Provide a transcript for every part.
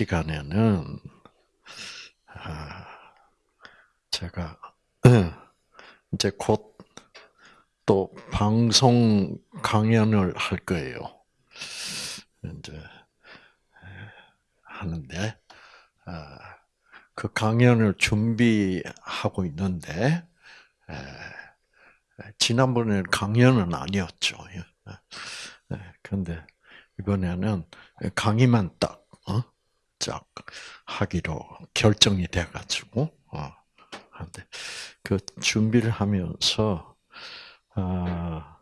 이 시간에는 아, 제가 이제 곧 또 방송 강연을 할 거예요. 이제 하는데 아, 그 강연을 준비하고 있는데 지난번에 강연은 아니었죠. 그런데 이번에는 강의만 딱, 어? 짝 하기로 결정이 돼가지고, 어, 한데, 그 준비를 하면서, 아,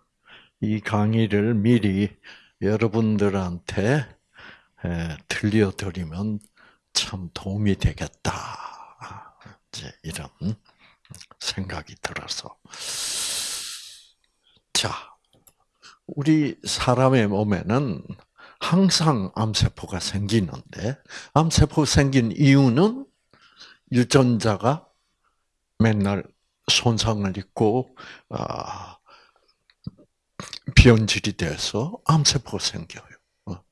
이 강의를 미리 여러분들한테 에, 들려드리면 참 도움이 되겠다. 이제 이런 생각이 들어서. 자, 우리 사람의 몸에는 항상 암세포가 생기는데, 암세포 생긴 이유는 유전자가 맨날 손상을 입고, 아, 변질이 돼서 암세포가 생겨요. 어.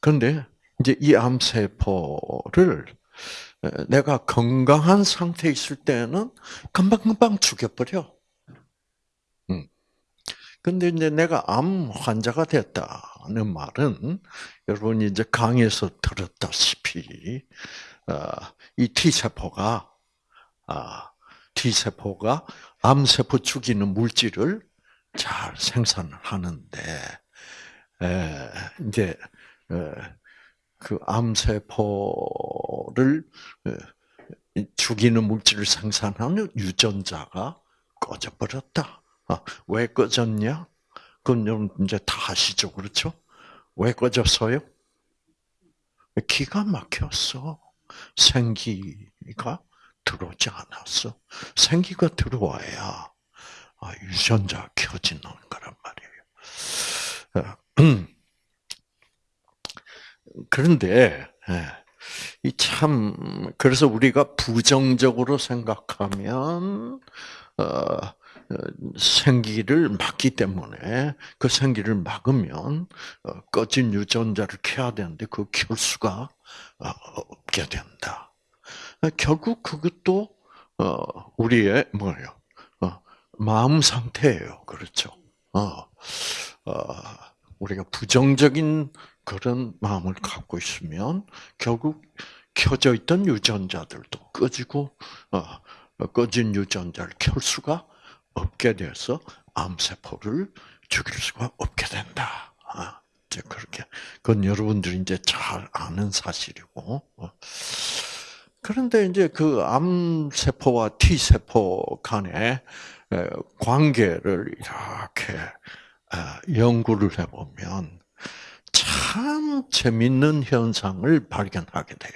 그런데 이제 이 암세포를 내가 건강한 상태에 있을 때는 금방금방 죽여버려. 근데 이제 내가 암 환자가 됐다 는 말은 여러분이 이제 강에서 들었다시피 어, 이 T 세포가 아, T 세포가 암 세포 죽이는 물질을 잘 생산을 하는데 이제 그 암세포를 죽이는 물질을 생산하는 유전자가 꺼져버렸다. 아, 왜 꺼졌냐? 그건 여러분 이제 다 아시죠, 그렇죠? 왜 꺼졌어요? 기가 막혔어. 생기가 들어오지 않았어. 생기가 들어와야 아, 유전자 켜지는 거란 말이에요. 어, 그런데 예, 이참 그래서 우리가 부정적으로 생각하면 어, 생기를 막기 때문에 그 생기를 막으면 어, 꺼진 유전자를 켜야 되는데 그 켤 수가 어, 없게 된다. 결국 그것도 어, 우리의 뭐예요? 마음 상태예요. 그렇죠? 우리가 부정적인 그런 마음을 갖고 있으면 결국 켜져 있던 유전자들도 꺼지고 꺼진 유전자를 켤 수가 없게 돼서 암세포를 죽일 수가 없게 된다. 아, 그렇게. 그건 여러분들이 이제 잘 아는 사실이고. 어. 그런데 이제 그 암세포와 T세포 간의 관계를 이렇게 아, 연구를 해보면 참 재밌는 현상을 발견하게 돼요.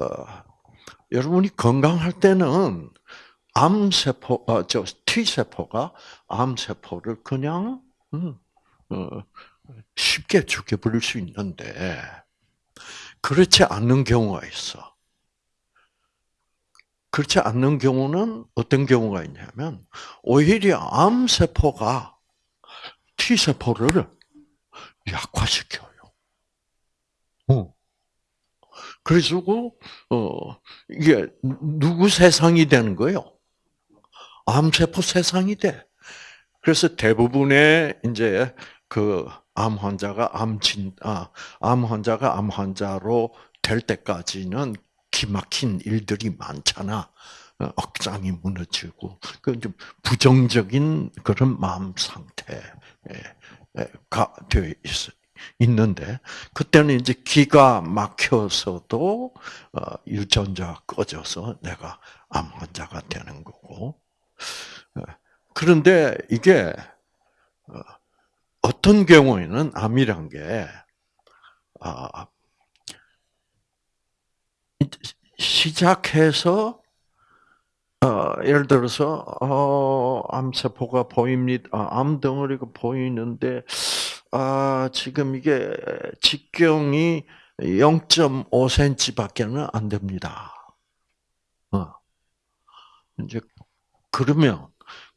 어, 여러분이 건강할 때는 암세포, 어, 저 T세포가 암세포를 그냥, 음, 어, 쉽게 죽여버릴 수 있는데, 그렇지 않는 경우가 있어. 그렇지 않는 경우는 어떤 경우가 있냐면, 오히려 암세포가 T세포를 약화시켜요. 어. 그래서, 어, 이게 누구 세상이 되는 거예요? 암세포 세상이 돼. 그래서 대부분의 이제 그 암 환자가 암진 아, 암 환자가 암 환자로 될 때까지는 기막힌 일들이 많잖아. 어, 억장이 무너지고 그좀 부정적인 그런 마음 상태가 되어 있어. 있는데 그때는 이제 기가 막혀서도 어, 유전자 꺼져서 내가 암 환자가 되는 거고 어, 그런데 이게 어, 어떤 경우에는 암이란 게 아, 시작해서 어, 예를 들어서 어, 암세포가 보입니다. 아, 암덩어리가 보이는데 아, 지금 이게 직경이 0.5cm밖에는 안 됩니다. 어. 이제 그러면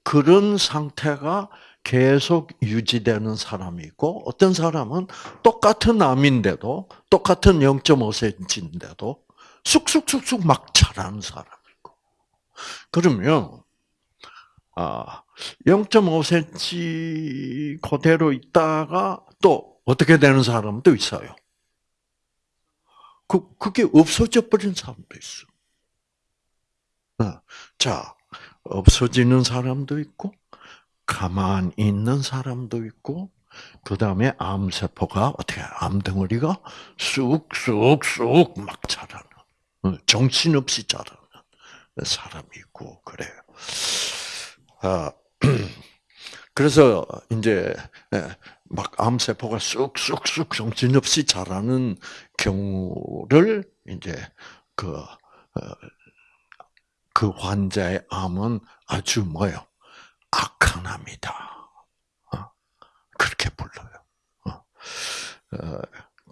그런 상태가 계속 유지되는 사람이 있고 어떤 사람은 똑같은 암인데도 똑같은 0.5cm인데도 쑥쑥쑥쑥 막 자라는 사람이 있고 그러면 아 0.5cm 그대로 있다가 또 어떻게 되는 사람도 있어요. 그 그게 없어져 버린 사람도 있어. 어, 자 없어지는 사람도 있고 가만 있는 사람도 있고 그 다음에 암세포가 어떻게 암덩어리가 쑥쑥쑥 막 자라는 어, 정신없이 자라는 사람이 있고 그래요. 아 그래서 이제 예, 막 암세포가 쑥쑥쑥 정신없이 자라는 경우를 이제 그, 어, 그 환자의 암은 아주 뭐요? 악한 암이다. 어, 그렇게 불러요. 어,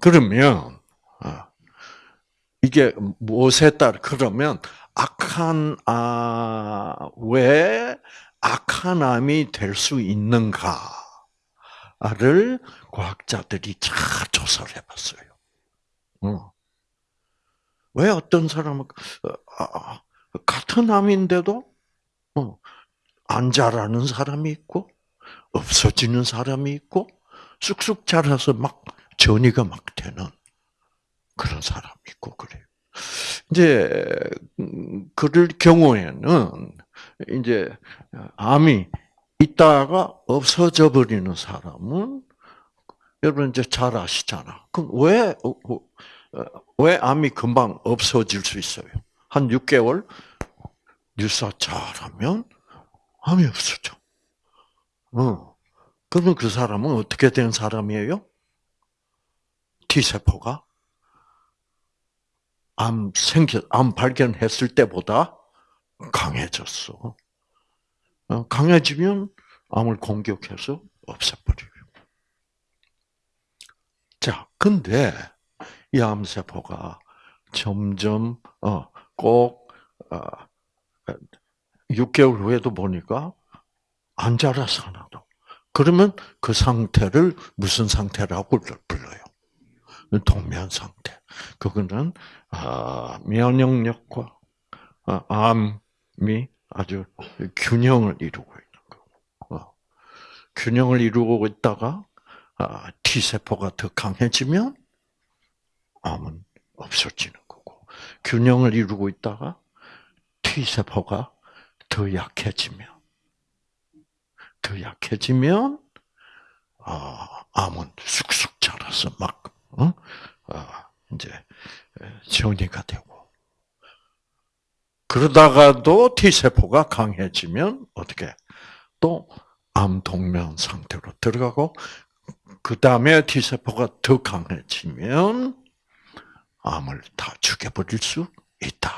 그러면, 이게 무엇에 따라, 그러면 악한, 아, 왜 악한 암이 될 수 있는가를 과학자들이 잘 조사를 해봤어요. 어. 왜 어떤 사람은 어, 아, 아, 같은 암인데도 어, 안 자라는 사람이 있고 없어지는 사람이 있고 쑥쑥 자라서 막 전이가 막 되는 그런 사람이 있고 그래요. 이제 음, 그럴 경우에는 이제 암이 있다가 없어져 버리는 사람은 여러분 이제 잘 아시잖아. 그럼 왜, 어, 어, 왜 암이 금방 없어질 수 있어요? 한 6개월 유사 잘하면 암이 없어져. 어. 그러면 그 사람은 어떻게 된 사람이에요? T세포가 암 생겨, 암 발견했을 때보다 강해졌어. 어, 강해지면 암을 공격해서 없애버려요. 자, 근데 이 암세포가 점점 어, 꼭 6개월 어, 후에도 보니까 안 자라서 하나도. 그러면 그 상태를 무슨 상태라고 불러요? 동면 상태. 그거는 아, 면역력과 아, 암이 아주 균형을 이루고 있는 거. 어. 균형을 이루고 있다가 아, T 세포가 더 강해지면 암은 없어지는 거고 균형을 이루고 있다가 T 세포가 더 약해지면 더 약해지면 아, 암은 쑥쑥 자라서 막 어? 아, 이제 전이가 되고 그러다가도 T 세포가 강해지면 어떻게 또 암 동면 상태로 들어가고 그 다음에 T 세포가 더 강해지면 암을 다 죽여버릴 수 있다.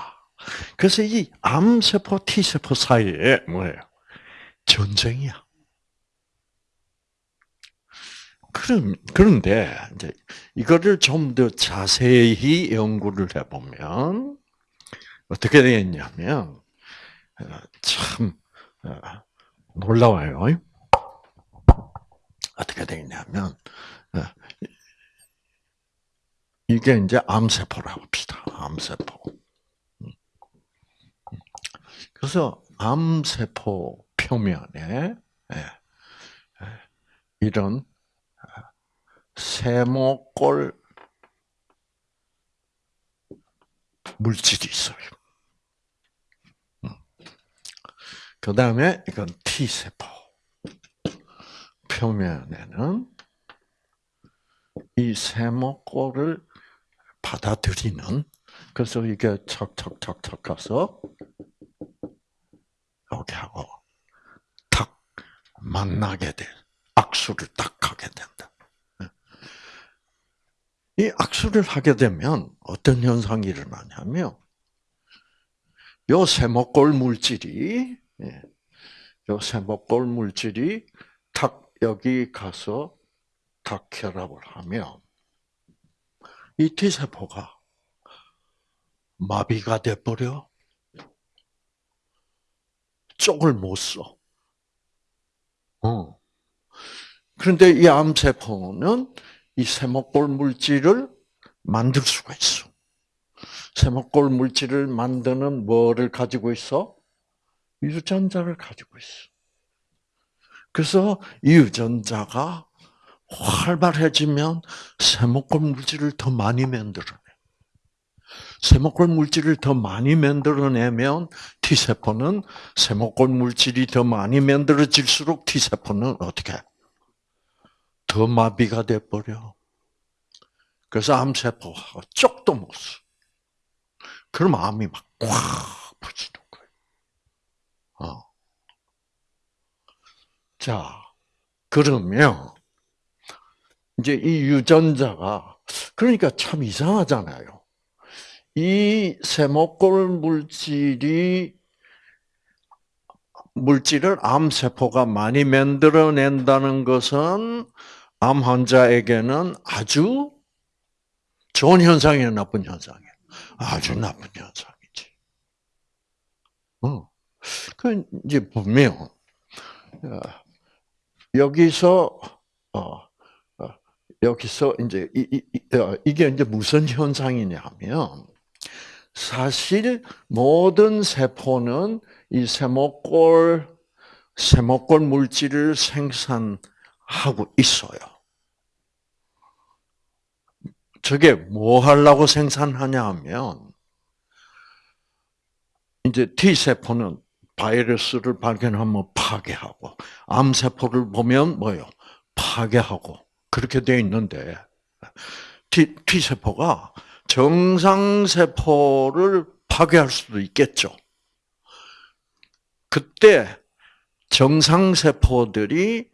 그래서 이 암세포, T세포 사이에 뭐예요? 전쟁이야. 그럼, 그런데, 이제, 이거를 좀 더 자세히 연구를 해보면, 어떻게 되겠냐면, 어, 참, 어, 놀라워요. 어떻게 되겠냐면, 어, 이게 이제 암세포라고 합시다. 암세포. 음. 그래서 암세포 표면에 예, 예, 이런 세모꼴 물질이 있어요. 음. 그 다음에 이건 T세포. 표면에는 이 세모꼴을 받아들이는 그래서 이게 척척척척 가서 이렇게 하고 탁 만나게 돼 악수를 딱 하게 된다. 이 악수를 하게 되면 어떤 현상이 일어나냐면 요 세모골 물질이 예, 요 세모골 물질이 탁 여기 가서 탁 결합을 하면 이 T세포가 마비가 돼버려. 쪽을 못 써. 어. 그런데 이 암세포는 이 세모골 물질을 만들 수가 있어. 세모골 물질을 만드는 뭐를 가지고 있어? 유전자를 가지고 있어. 그래서 이 유전자가 활발해지면 세모골 물질을 더 많이 만들어내. 세모골 물질을 더 많이 만들어내면 T세포는 세모골 물질이 더 많이 만들어질수록 T세포는 어떻게? 더 마비가 돼버려. 그래서 암세포가 쪽도 못 써. 그럼 암이 막 꽉 퍼지는 거예요. 어. 자, 그러면 이제 이 유전자가 그러니까 참 이상하잖아요. 이 세모골 물질이 물질을 암세포가 많이 만들어낸다는 것은 암 환자에게는 아주 좋은 현상이에요, 나쁜 현상이에요? 아주 나쁜 현상이지. 어. 그 이제 보면 어, 여기서 어, 어, 여기서 이제 이, 이, 이 게 이제 무슨 현상이냐면 사실 모든 세포는 이 세모골 세모골 물질을 생산하고 있어요. 저게 뭐 하려고 생산하냐 하면 이제 T 세포는 바이러스를 발견하면 파괴하고 암 세포를 보면 뭐요? 파괴하고 그렇게 되어 있는데 T, 세포가 정상 세포를 파괴할 수도 있겠죠. 그때 정상 세포들이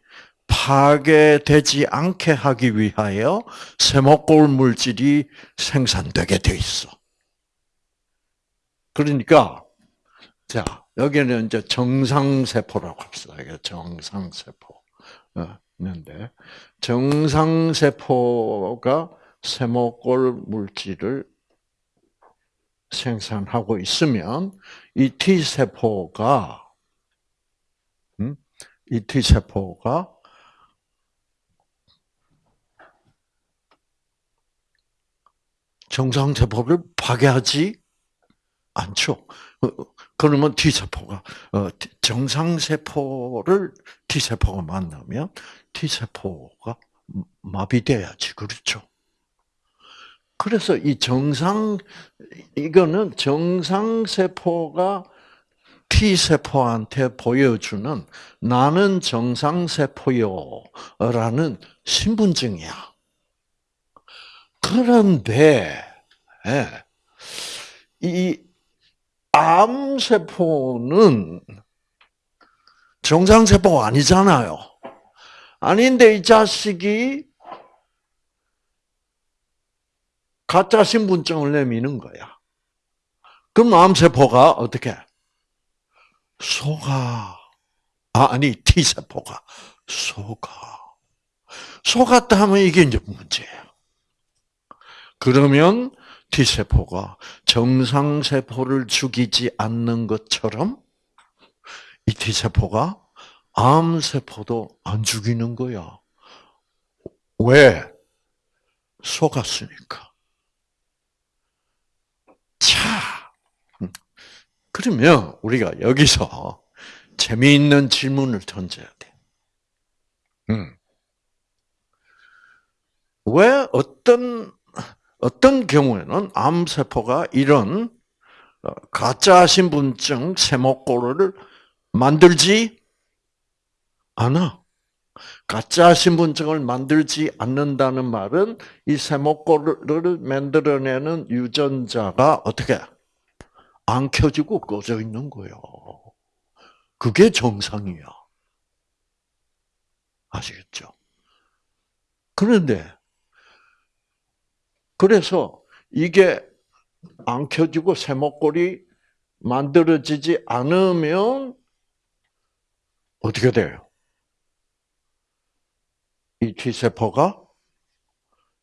파괴되지 않게 하기 위하여 세모골 물질이 생산되게 돼 있어. 그러니까 자 여기는 이제 정상 세포라고 합시다. 이게 정상 세포. 있는데 정상 세포가 세모골 물질을 생산하고 있으면 이 T 세포가 음? 이 T 세포가 정상세포를 파괴하지 않죠. 어, 그러면 T세포가, 어, 정상세포를 T세포가 만나면 T세포가 마비돼야지. 그렇죠. 그래서 이 정상, 이거는 정상세포가 T세포한테 보여주는 나는 정상세포요. 라는 신분증이야. 그런데 예, 이 암세포는 정상세포가 아니잖아요. 아닌데 이 자식이 가짜 신분증을 내미는 거야. 그럼 암세포가 어떻게? 속아. 아, 아니, T세포가 속아. 속았다 하면 이게 이제 문제예요. 그러면 T세포가 정상세포를 죽이지 않는 것처럼 이 T세포가 암세포도 안 죽이는 거야. 왜? 속았으니까. 자, 그러면 우리가 여기서 재미있는 질문을 던져야 돼. 음. 왜 어떤 어떤 경우에는 암세포가 이런 어, 가짜 신분증 세모골을 만들지 않아. 가짜 신분증을 만들지 않는다는 말은 이 세모골을 만들어내는 유전자가 어떻게 안 켜지고 꺼져 있는 거예요. 그게 정상이야. 아시겠죠? 그런데 그래서 이게 안 켜지고 세모골이 만들어지지 않으면 어떻게 돼요? 이 T세포가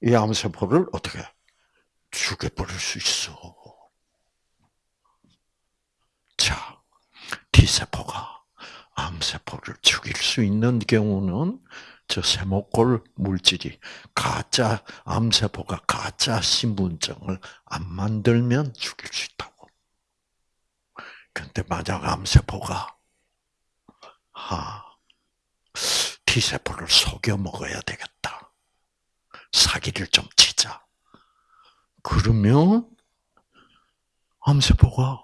이 암세포를 어떻게 죽여버릴 수 있어. 자, T세포가 암세포를 죽일 수 있는 경우는 저 세모골 물질이 가짜 암세포가 가짜 신분증을 안 만들면 죽일 수 있다고. 근데 만약 암세포가 하 T세포를 속여 먹어야 되겠다. 사기를 좀 치자. 그러면 암세포가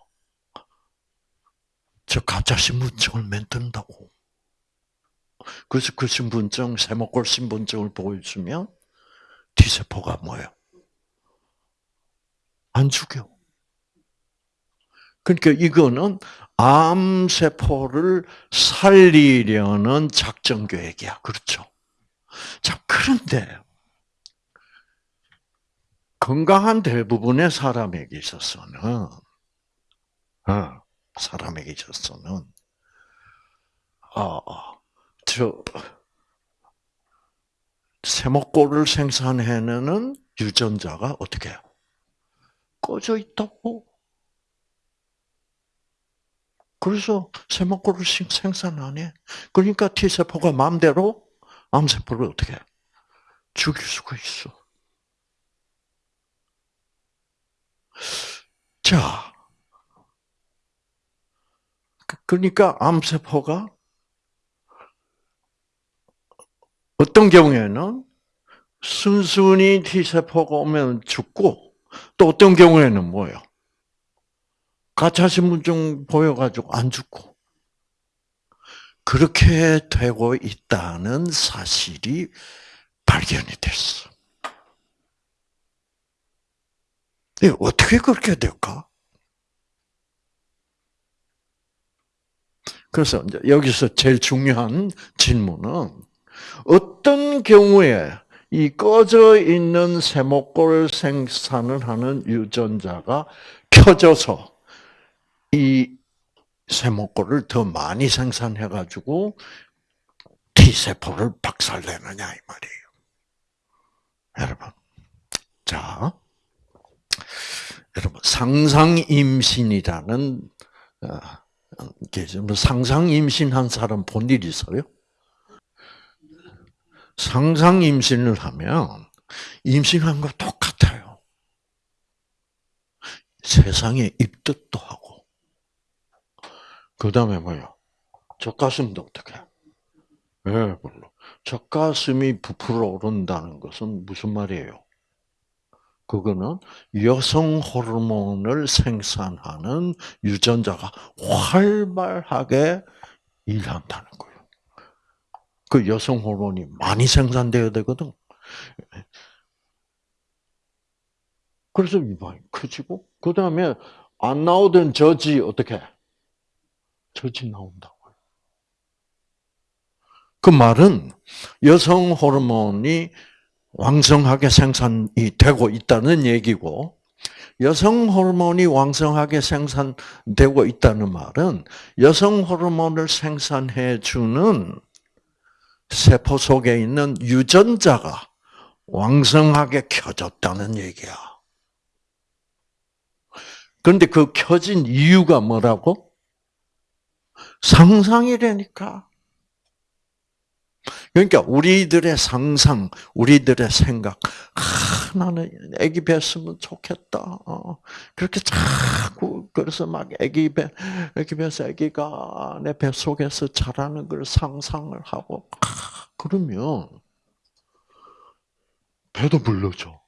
저 가짜 신분증을 만든다고. 그래서 그 신분증, 세모골 신분증을 보여주면 T세포가 뭐예요? 안 죽여. 그러니까 이거는 암세포를 살리려는 작전 계획이야. 그렇죠? 자, 그런데 건강한 대부분의 사람에게 있어서는, 어, 사람에게 있어서는, 어, 저, 세모골을 생산해내는 유전자가 어떻게? 꺼져 있다고. 그래서 세모골을 생산 안 해. 그러니까 T세포가 마음대로 암세포를 어떻게 해? 죽일 수가 있어. 자, 그러니까 암세포가 어떤 경우에는 순순히 T세포가 오면 죽고 또 어떤 경우에는 뭐예요? 가짜 신분증 보여가지고 안 죽고 그렇게 되고 있다는 사실이 발견이 됐어. 어떻게 그렇게 될까? 그래서 여기서 제일 중요한 질문은 어떤 경우에 이 꺼져 있는 세모골 생산을 하는 유전자가 켜져서 이 세모골을 더 많이 생산해 가지고 T세포를 박살내느냐 이 말이에요. 여러분, 자, 여러분 상상 임신이라는 어, 상상 임신한 사람 본 일 있어요? 상상 임신을 하면 임신한 거 똑같아요. 세상에 입덧도 하고. 그 다음에 뭐요? 젖가슴도 어떻게? 예, 네, 물론. 젖가슴이 부풀어 오른다는 것은 무슨 말이에요? 그거는 여성 호르몬을 생산하는 유전자가 활발하게 일한다는 거예요. 그 여성 호르몬이 많이 생산돼야 되거든. 그래서 유방이 커지고 그 다음에 안 나오던 저지 어떻게 저지 나온다고요. 그 말은 여성 호르몬이 왕성하게 생산이 되고 있다는 얘기고 여성 호르몬이 왕성하게 생산되고 있다는 말은 여성 호르몬을 생산해 주는 세포 속에 있는 유전자가 왕성하게 켜졌다는 얘기야. 그런데 그 켜진 이유가 뭐라고? 상상이라니까. 그러니까 우리들의 상상, 우리들의 생각, 아, 나는 아기 뵀으면 좋겠다. 어, 그렇게 자꾸 그래서 막 아기 배, 아기 뵈서 아기가 내 뱃 속에서 자라는 걸 상상을 하고 아, 그러면 배도 불러줘.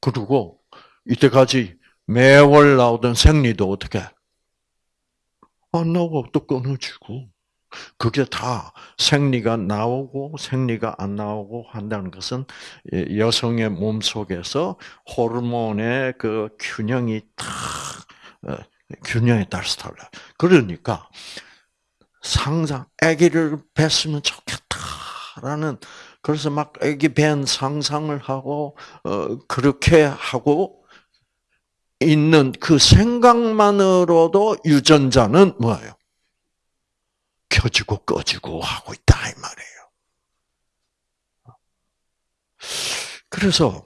그리고 이때까지 매월 나오던 생리도 어떻게 안 나오고 또 끊어지고. 그게 다 생리가 나오고 생리가 안 나오고 한다는 것은 여성의 몸 속에서 호르몬의 그 균형이 딱 어, 균형에 따라서 달라. 그러니까 상상, 아기를 뵀으면 좋겠다라는 그래서 막 아기 뵌 상상을 하고 어, 그렇게 하고 있는 그 생각만으로도 유전자는 뭐예요? 켜지고 꺼지고 하고 있다 이 말이에요. 그래서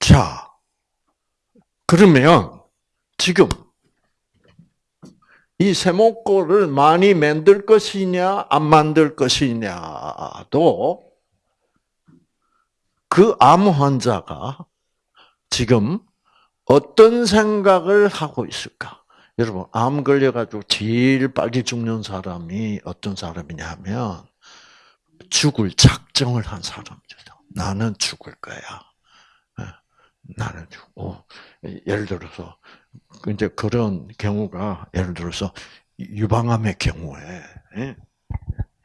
자 그러면 지금 이 세모꼴을 많이 만들 것이냐, 안 만들 것이냐도 그 암 환자가 지금 어떤 생각을 하고 있을까? 여러분, 암 걸려가지고 제일 빨리 죽는 사람이 어떤 사람이냐 하면, 죽을 작정을 한 사람이죠. 나는 죽을 거야. 예, 나는 죽고, 예를 들어서, 이제 그런 경우가, 예를 들어서, 유방암의 경우에, 예,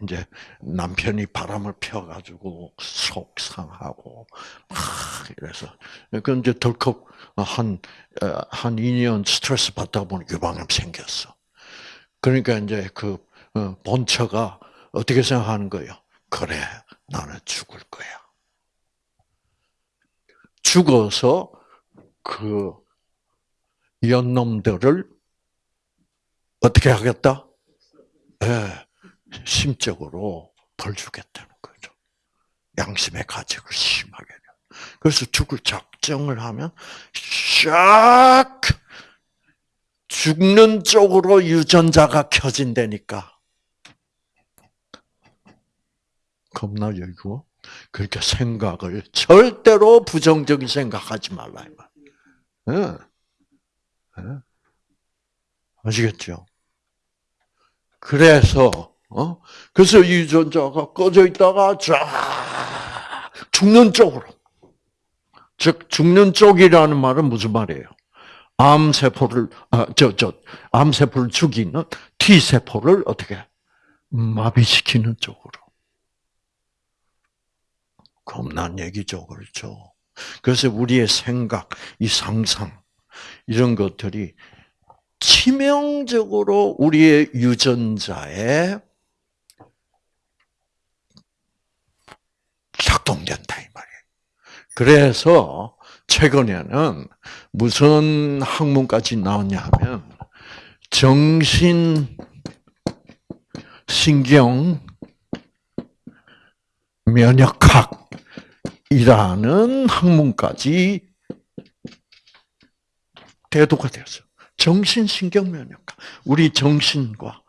이제 남편이 바람을 펴가지고 속상하고 막 이래서 그 이제 덜컥 한한 한 2년 스트레스 받다 보니 유방암 생겼어. 그러니까 이제 그 어, 본처가 어떻게 생각하는 거예요? 그래, 나는 죽을 거야. 죽어서 그 연놈들을 어떻게 하겠다? 예. 네. 심적으로 벌 주겠다는 거죠. 양심의 가책을 심하게. 그래서 죽을 작정을 하면 샥 죽는 쪽으로 유전자가 켜진다니까. 겁나요, 이거? 그러니까 생각을 절대로 부정적인 생각하지 말라. 네. 네. 아시겠죠? 그래서 어? 그래서 유전자가 꺼져 있다가 쫙 죽는 쪽으로. 즉 죽는 쪽이라는 말은 무슨 말이에요? 암 세포를 아, 저, 저, 암 세포를 죽이는 T 세포를 어떻게 마비시키는 쪽으로. 겁난 얘기죠, 그렇죠? 그래서 우리의 생각, 이 상상, 이런 것들이 치명적으로 우리의 유전자에 작동된다 이 말이에요. 그래서 최근에는 무슨 학문까지 나왔냐 하면 정신 신경 면역학이라는 학문까지 대도가 되었어요. 정신신경면역학. 우리 정신과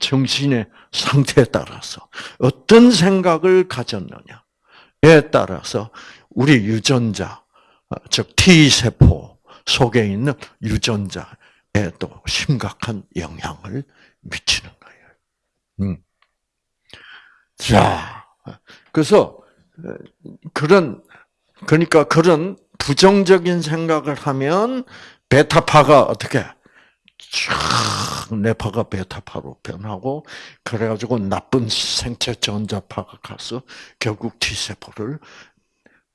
정신의 상태에 따라서 어떤 생각을 가졌느냐. 에 따라서 우리 유전자, 어, 즉 T세포 속에 있는 유전자에도 심각한 영향을 미치는 거예요. 음. 자, 그래서 어, 그런 그러니까 그런 부정적인 생각을 하면 베타파가 어떻게 쫙 뇌파가 베타파로 변하고 그래가지고 나쁜 생체 전자파가 가서 결국 T 세포를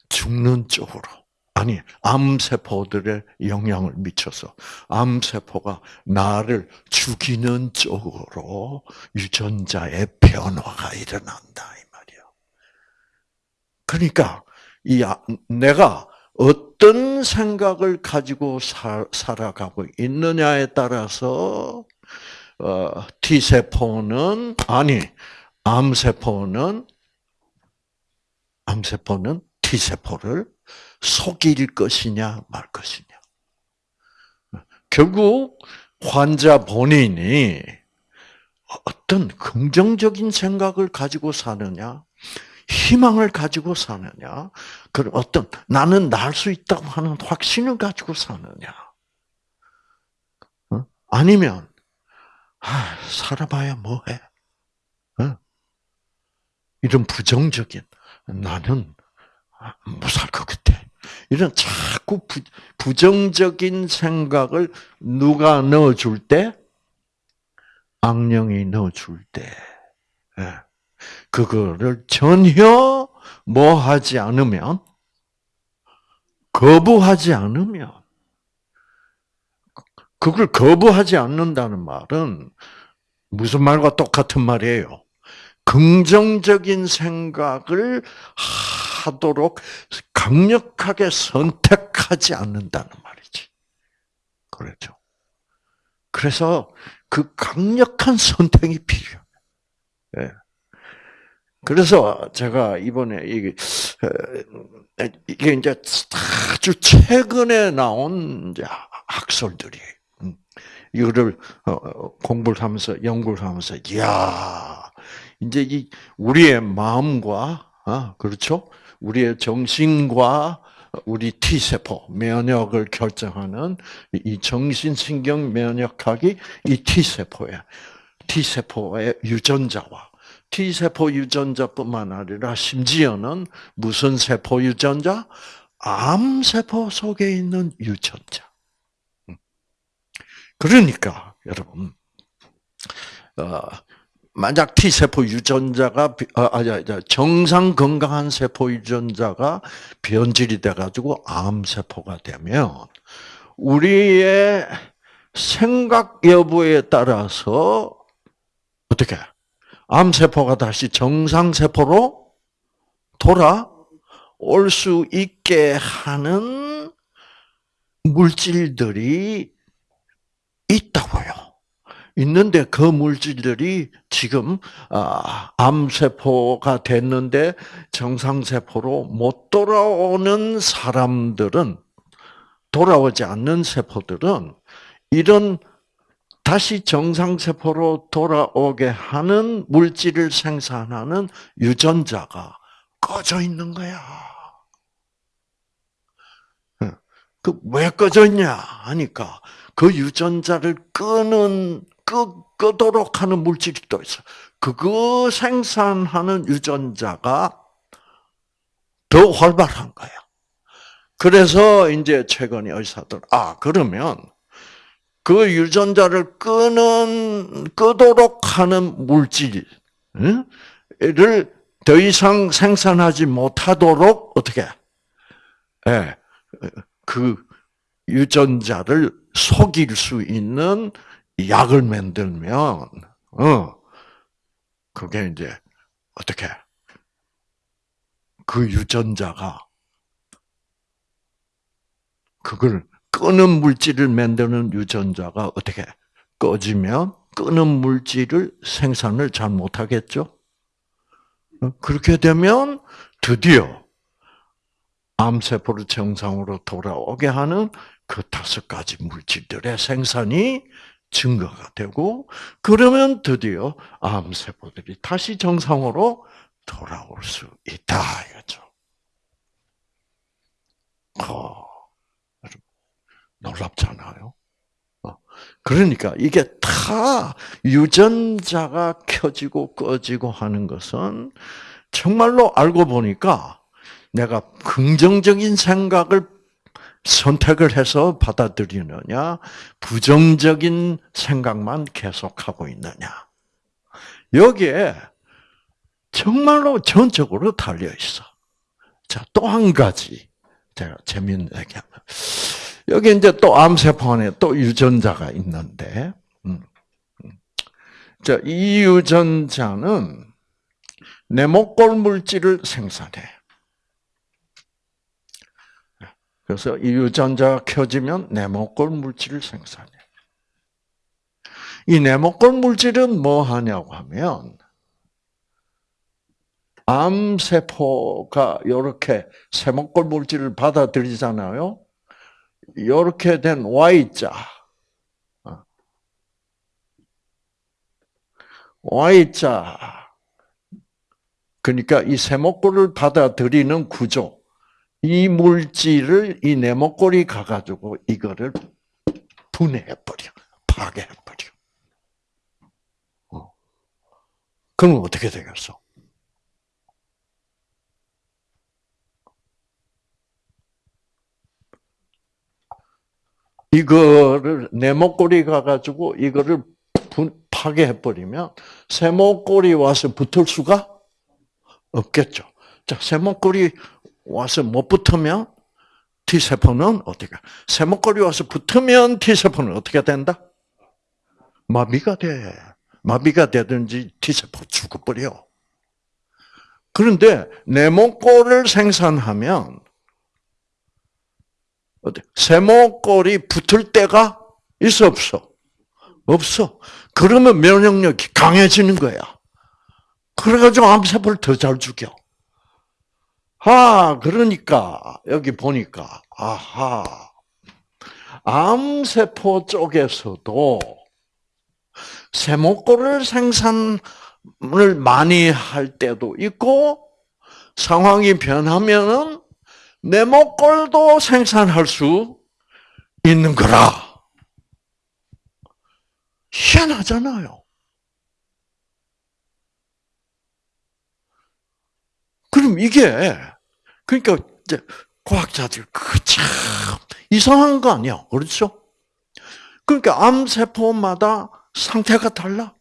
죽는 쪽으로 아니 암세포들의 영향을 미쳐서 암세포가 나를 죽이는 쪽으로 유전자의 변화가 일어난다 이 말이야. 그러니까 이 아, 내가 어 떤 생각을 가지고 살, 아가고 있느냐에 따라서 어, T 세포는 아니 암 세포는 암 세포는 T 세포를 속일 것이냐 말 것이냐. 결국 환자 본인이 어떤 긍정적인 생각을 가지고 사느냐, 희망을 가지고 사느냐, 그 어떤 나는 날 수 있다고 하는 확신을 가지고 사느냐, 어? 아니면 아, 살아봐야 뭐해? 어? 이런 부정적인 나는 못 살 것 같아. 이런 자꾸 부, 부정적인 생각을 누가 넣어줄 때? 악령이 넣어줄 때. 예. 그거를 전혀 뭐 하지 않으면, 거부하지 않으면, 그걸 거부하지 않는다는 말은 무슨 말과 똑같은 말이에요. 긍정적인 생각을 하도록 강력하게 선택하지 않는다는 말이지. 그렇죠. 그래서 그 강력한 선택이 필요해요. 예. 그래서 제가 이번에 이게 이게 이제 아주 최근에 나온 이제 학설들이 음, 이거를 어, 공부를 하면서 연구를 하면서 야 이제 이 우리의 마음과 아 그렇죠? 우리의 정신과 우리 T 세포 면역을 결정하는 이 정신신경 면역학이 이 T 세포야. T 세포의 유전자와 T 세포 유전자뿐만 아니라 심지어는 무슨 세포 유전자? 암 세포 속에 있는 유전자. 음. 그러니까 여러분 어, 만약 T 세포 유전자가 아, 아니 정상 건강한 세포 유전자가 변질이 돼 가지고 암 세포가 되면 우리의 생각 여부에 따라서 어떻게 암 세포가 다시 정상 세포로 돌아올 수 있게 하는 물질들이 있다고요. 있는데 그 물질들이 지금 아, 암세포가 됐는데 정상세포로 못 돌아오는 사람들은 돌아오지 않는 세포들은 이런 다시 정상세포로 돌아오게 하는 물질을 생산하는 유전자가 꺼져 있는 거야. 그 왜 꺼져 있냐 하니까 그 유전자를 끄는 끄, 끄도록 하는 물질이 또 있어. 그거 생산하는 유전자가 더 활발한 거야. 그래서 이제 최근에 의사들 아 그러면 그 유전자를 끄는 끄도록 하는 물질을 더 이상 생산하지 못하도록 어떻게? 예, 그 유전자를 속일 수 있는 약을 만들면 어 그게 이제 어떻게? 그 유전자가 그걸 끄는 물질을 만드는 유전자가 어떻게 꺼지면 끄는 물질을 생산을 잘 못하겠죠? 어, 그렇게 되면 드디어 암세포를 정상으로 돌아오게 하는 그 다섯 가지 물질들의 생산이 증거가 되고, 그러면 드디어 암세포들이 다시 정상으로 돌아올 수 있다, 이거죠. 어, 놀랍잖아요. 어, 그러니까 이게 다 유전자가 켜지고 꺼지고 하는 것은 정말로 알고 보니까 내가 긍정적인 생각을 선택을 해서 받아들이느냐, 부정적인 생각만 계속하고 있느냐. 여기에 정말로 전적으로 달려 있어. 자, 또 한 가지. 제가 재미있는 얘기 하면. 여기 이제 또 암세포 안에 또 유전자가 있는데, 음, 음. 자, 이 유전자는 네모꼴 물질을 생산해. 그래서 이 유전자가 켜지면 네모꼴 물질을 생산해. 이 네모꼴 물질은 뭐 하냐고 하면 암세포가 이렇게 세모꼴 물질을 받아들이잖아요. 이렇게 된 Y자. 어. Y자. 그러니까 이 세모꼴을 받아들이는 구조. 이 물질을 이 네모꼴이 가가지고 이거를 분해해버려. 파괴해버려. 어. 그럼 어떻게 되겠어? 이거를 네모꼴이 가가지고 이거를 파괴해버리면 세모꼴이 와서 붙을 수가 없겠죠. 자, 세모꼴이 와서 못 붙으면 T세포는 어떻게? 세모꼴이 와서 붙으면 T세포는 어떻게 된다? 마비가 돼. 마비가 되든지 T세포 죽어버려. 그런데 네모꼴을 생산하면 세모꼴이 붙을 때가 있어 없어? 없어. 그러면 면역력이 강해지는 거야. 그래가지고 암세포를 더 잘 죽여. 아, 그러니까, 여기 보니까, 아하. 암세포 쪽에서도 세모꼴을 생산을 많이 할 때도 있고 상황이 변하면은 네모꼴도 생산할 수 있는 거라. 희한하잖아요. 그럼 이게 그러니까 이제 과학자들 그참 이상한 거 아니야, 그렇죠? 그러니까 암 세포마다 상태가 달라.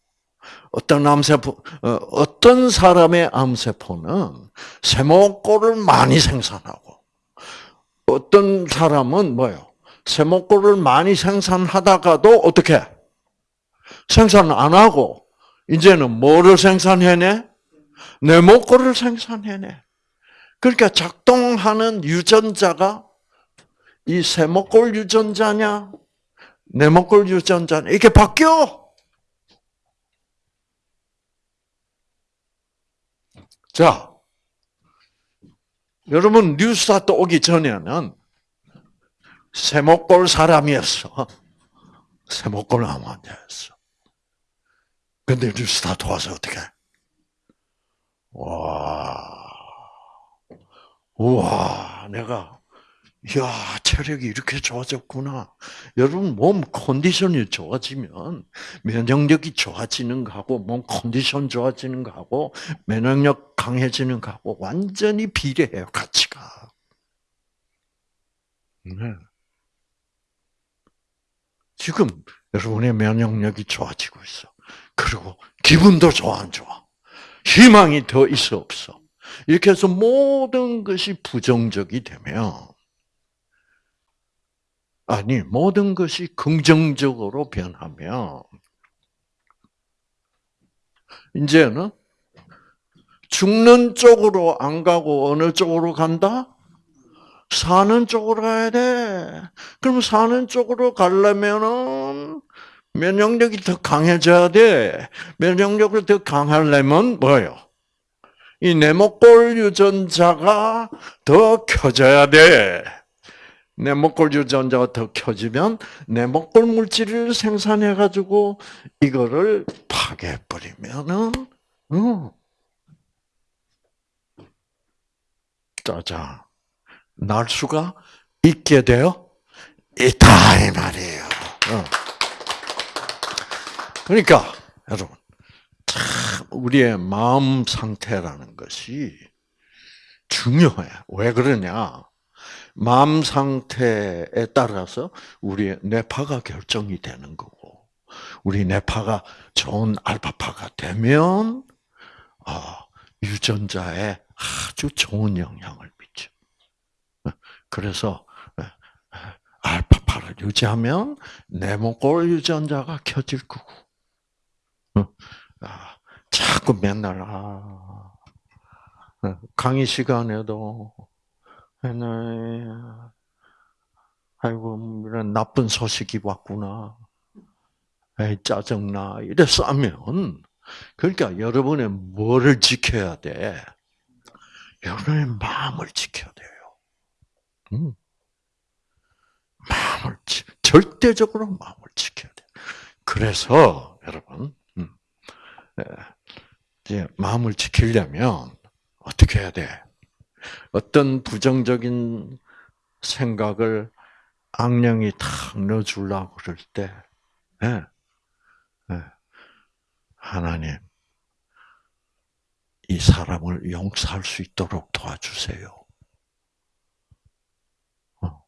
어떤 암세포, 어, 어떤 사람의 암세포는 세모꼴을 많이 생산하고, 어떤 사람은 뭐요? 세모꼴을 많이 생산하다가도 어떻게? 생산 안 하고, 이제는 뭐를 생산해내? 네모꼴을 생산해내. 그러니까 작동하는 유전자가 이 세모꼴 유전자냐, 네모꼴 유전자냐, 이게 바뀌어! 자, 여러분 뉴스타트 오기 전에는 세모꼴 사람이었어. 세모꼴 암 환자였어. 근데 뉴스타트 와서 어떻게? 와, 우와, 내가 이 야, 체력이 이렇게 좋아졌구나. 여러분, 몸 컨디션이 좋아지면 면역력이 좋아지는 거하고, 몸 컨디션 좋아지는 거하고, 면역력 강해지는 거하고, 완전히 비례해요, 가치가. 네. 지금 여러분의 면역력이 좋아지고 있어. 그리고 기분도 좋아, 안 좋아? 희망이 더 있어, 없어? 이렇게 해서 모든 것이 부정적이 되면, 아니, 모든 것이 긍정적으로 변하면, 이제는 죽는 쪽으로 안 가고 어느 쪽으로 간다? 사는 쪽으로 가야 돼. 그럼 사는 쪽으로 가려면은 면역력이 더 강해져야 돼. 면역력을 더 강하려면 뭐예요? 이 네모꼴 유전자가 더 켜져야 돼. 네모꼴 유전자가 더 켜지면 네모꼴 물질을 생산해 가지고 이거를 파괴해 버리면은 어. 짜잔 날 수가 있게 되어 있다 이 말이에요. 어. 그러니까 여러분 참 우리의 마음 상태라는 것이 중요해. 왜 그러냐? 마음 상태에 따라서 우리의 뇌파가 결정이 되는 거고, 우리 뇌파가 좋은 알파파가 되면 아, 유전자에 아주 좋은 영향을 미쳐. 그래서 알파파를 유지하면 네모골 유전자가 켜질 거고, 아, 자꾸 맨날 아, 강의 시간에도 아이고 이런 나쁜 소식이 왔구나. 에이, 짜증나. 이래 싸면 그러니까 여러분의 뭐를 지켜야 돼? 여러분의 마음을 지켜야 돼요. 음. 마음을 절대적으로 마음을 지켜야 돼. 그래서 여러분 음, 이제 마음을 지키려면 어떻게 해야 돼? 어떤 부정적인 생각을 악령이 탁 넣어주려고 그럴 때, 네. 네. 하나님, 이 사람을 용서할 수 있도록 도와주세요. 어.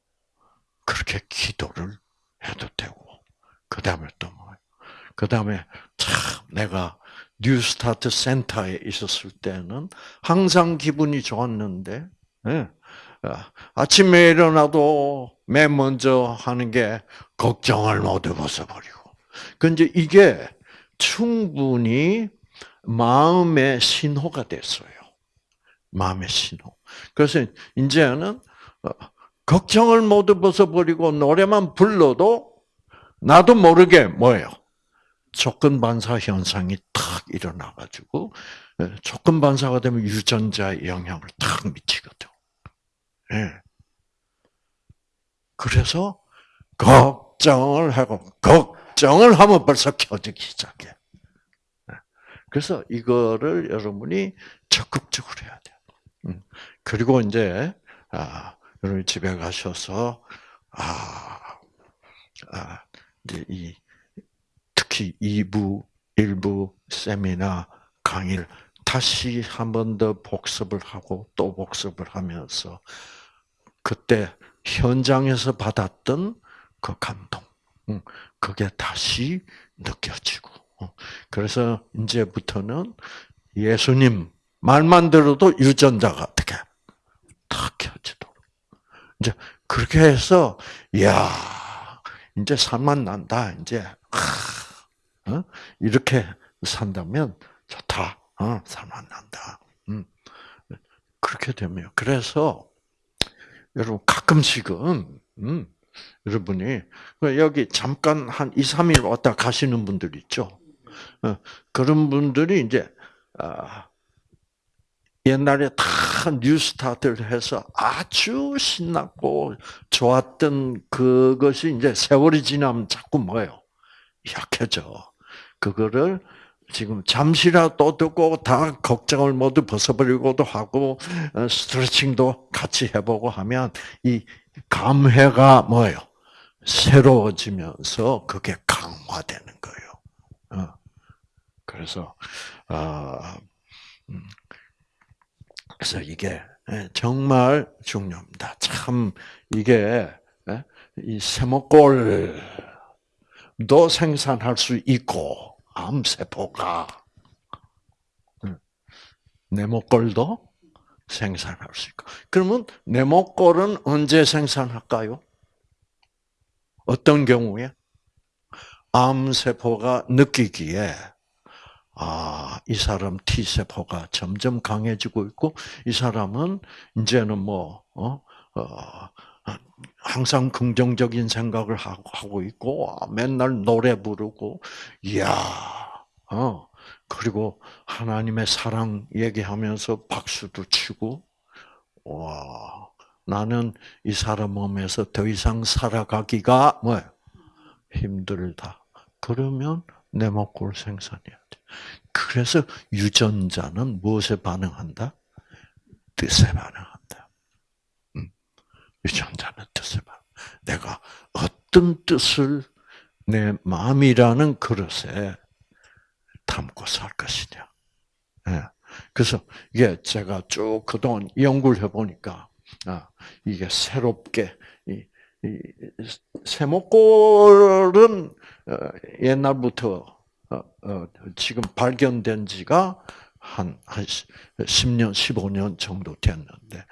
그렇게 기도를 해도 되고, 그 다음에 또 뭐, 그 다음에 참 내가 뉴스타트 센터에 있었을 때는 항상 기분이 좋았는데, 네. 아침에 일어나도 맨 먼저 하는 게 걱정을 모두 벗어버리고. 근데 이게 충분히 마음의 신호가 됐어요. 마음의 신호. 그래서 이제는 어, 걱정을 모두 벗어버리고 노래만 불러도 나도 모르게 뭐예요? 조건 반사 현상이 탁 일어나가지고 예, 조건 반사가 되면 유전자에 영향을 탁 미치거든. 예. 그래서 걱정을 하고 걱정을 하면 벌써 켜지기 시작해. 네. 그래서 이거를 여러분이 적극적으로 해야 돼요. 음. 그리고 이제 아, 여러분 집에 가셔서 아, 아 이제 이 특히 2부, 1부 세미나 강의를 다시 한 번 더 복습을 하고 또 복습을 하면서 그때 현장에서 받았던 그 감동, 그게 다시 느껴지고. 어. 그래서 이제부터는 예수님 말만 들어도 유전자가 어떻게 탁 켜지도록. 이제 그렇게 해서 야 이제 살만 난다. 이제 어? 이렇게 산다면 좋다. 어, 살만 난다. 음. 그렇게 되면 그래서 여러분 가끔씩은 음, 여러분이 여기 잠깐 한 2, 3일 왔다 가시는 분들 있죠. 어, 그런 분들이 이제 아, 옛날에 다 뉴스타트를 해서 아주 신났고 좋았던 그것이 이제 세월이 지나면 자꾸 뭐예요? 약해져. 그거를 지금 잠시라도 듣고 다 걱정을 모두 벗어버리고도 하고 어, 스트레칭도 같이 해보고 하면 이 감회가 뭐예요? 새로워지면서 그게 강화되는 거예요. 어. 그래서 아, 음. 그래서 이게 예, 정말 중요합니다. 참 이게 예, 이 세모골도 생산할 수 있고 암세포가 네모골도 생산할 수 있고. 그러면 네모골은 언제 생산할까요? 어떤 경우에? 암세포가 느끼기에 아, 이 사람 T세포가 점점 강해지고 있고, 이 사람은 이제는 뭐, 어, 어, 항상 긍정적인 생각을 하고 있고, 맨날 노래 부르고, 이야, 어, 그리고 하나님의 사랑 얘기하면서 박수도 치고, 와, 나는 이 사람 몸에서 더 이상 살아가기가 뭐 힘들다. 그러면 내 먹골 생산해야 돼. 그래서 유전자는 무엇에 반응한다? 뜻에. 음. 유전자는 뜻에 반응. 내가 어떤 뜻을 내 마음이라는 그릇에 담고 살 것이냐. 예. 그래서 이게 제가 쭉 그동안 연구를 해보니까 아, 이게 새롭게 세목골은 어, 옛날부터 어, 어, 지금 발견된 지가 한, 한 10년, 15년 정도 됐는데,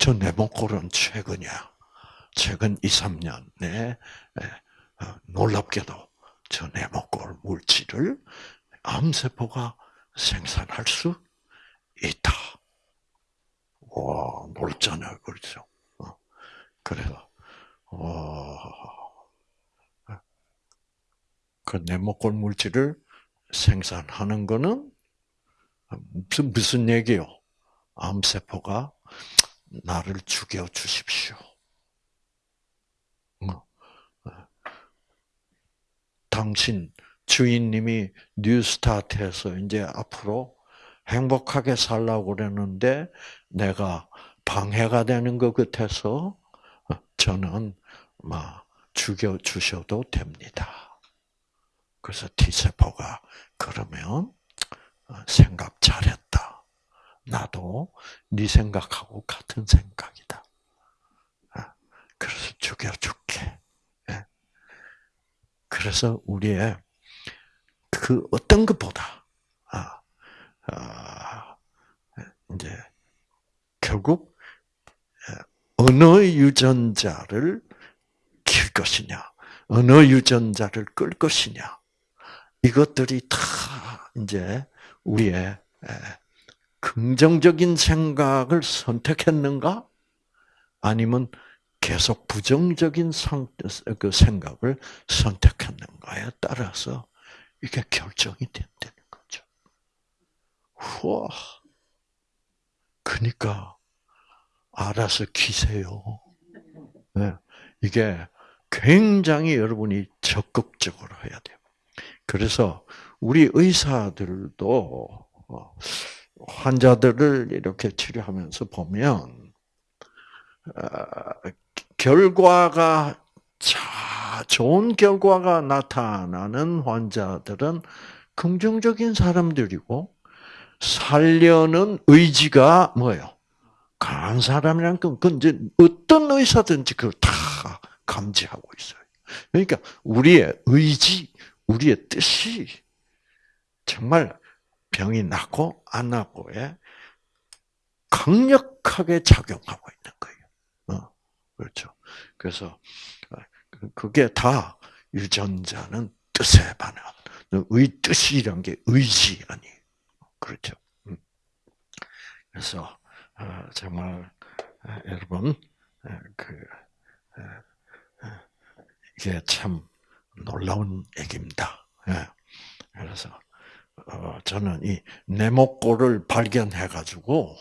저 내목골은 최근이야. 최근 2, 3년에 놀랍게도 저 내목골 물질을 암세포가 생산할 수 있다. 와, 놀잖아요. 그렇죠. 그래서, 그 네모골 물질을 생산하는 거는 무슨 무슨 얘기요? 암세포가 나를 죽여 주십시오. 어. 당신 주인님이 뉴스타트에서 이제 앞으로 행복하게 살라고 그랬는데 내가 방해가 되는 것 같아서 저는 막 죽여 주셔도 됩니다. 그래서 T세포가 그러면 어, 생각 잘했다. 나도 네 생각하고 같은 생각이다. 아, 그래서 죽여 줄게. 예. 그래서 우리의 그 어떤 것보다 아, 아, 이제 결국 예, 어느 유전자를 킬 것이냐, 어느 유전자를 끌 것이냐, 이것들이 다 이제 우리의 긍정적인 생각을 선택했는가? 아니면 계속 부정적인 그 생각을 선택했는가에 따라서 이게 결정이 된다는 거죠. 우와. 그러니까 알아서 키세요. 네. 이게 굉장히 여러분이 적극적으로 해야 돼요. 그래서 우리 의사들도 어, 환자들을 이렇게 치료하면서 보면 어, 결과가 자 좋은 결과가 나타나는 환자들은 긍정적인 사람들이고 살려는 의지가 뭐예요? 강한 사람이란 건, 이제 어떤 의사든지 그걸 다 감지하고 있어요. 그러니까 우리의 의지, 우리의 뜻이 정말 병이 낫고 안 낫고에 강력하게 작용하고 있는 거예요. 어, 그렇죠. 그래서 그게 다 유전자는 뜻에 반응. 의 뜻이란 게 의지 아니에요. 그렇죠. 음. 그래서 어, 정말 어, 여러분 그 이게 참 놀라운 얘기입니다. 예. 그래서 저는 이 네모꼴을 발견해 가지고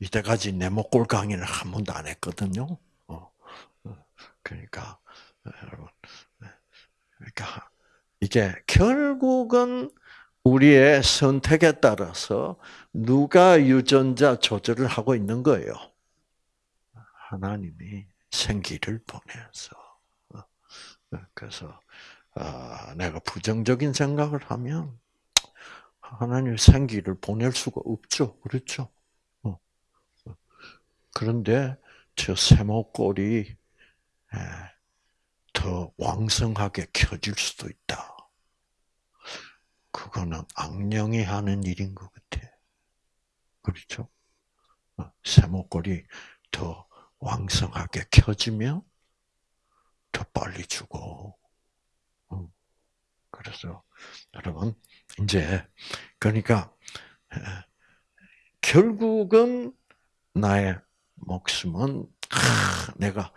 이때까지 네모꼴 강의를 한 번도 안 했거든요. 그러니까 여러분, 그러니까 이게 결국은 우리의 선택에 따라서 누가 유전자 조절을 하고 있는 거예요? 하나님이 생기를 보내서. 그래서 아, 내가 부정적인 생각을 하면 하나님 생기를 보낼 수가 없죠. 그렇죠? 어. 그런데 저 세모꼴이 더 왕성하게 켜질 수도 있다. 그거는 악령이 하는 일인 것 같아. 그렇죠? 어, 세모골이 더 왕성하게 켜지면 더 빨리 죽어. 어, 그래서 여러분 이제 그러니까 결국은 나의 목숨은 내가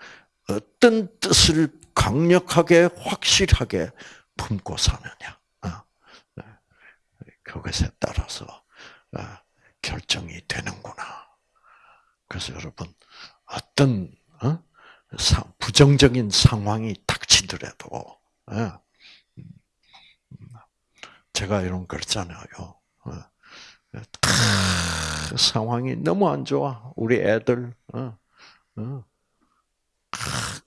어떤 뜻을 강력하게 확실하게 품고 사느냐. 어, 그것에 따라서 어, 결정이 되는구나. 그래서 여러분 어떤 어? 부정적인 상황이 닥치더라도 제가 이런 그랬잖아요. 상황이 너무 안 좋아. 우리 애들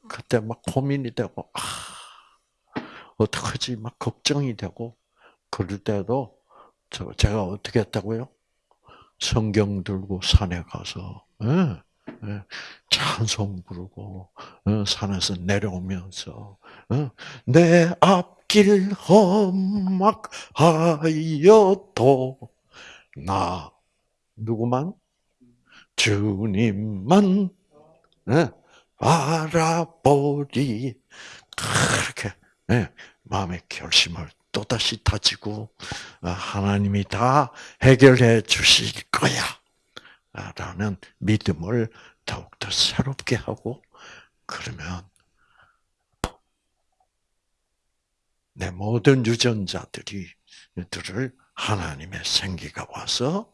그때 막 고민이 되고, 아, 어떡하지? 막 걱정이 되고, 그럴 때도, 저, 제가 어떻게 했다고요? 성경 들고 산에 가서, 예, 예, 찬송 부르고, 예, 산에서 내려오면서, 예, 내앞 길 험악하여도, 나, 누구만? 주님만, 예, 알아보리. 그렇게 네, 마음의 결심을 또 다시 다지고 아, 하나님이 다 해결해 주실 거야. 라는 믿음을 더욱더 새롭게 하고 그러면 내 모든 유전자들이 들을 하나님의 생기가 와서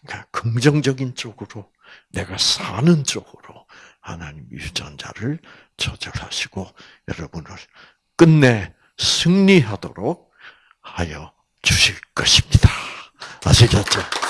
그러니까 긍정적인 쪽으로 내가 사는 쪽으로 하나님 유전자를 조절하시고 여러분을 끝내 승리하도록 하여 주실 것입니다. 아시겠죠?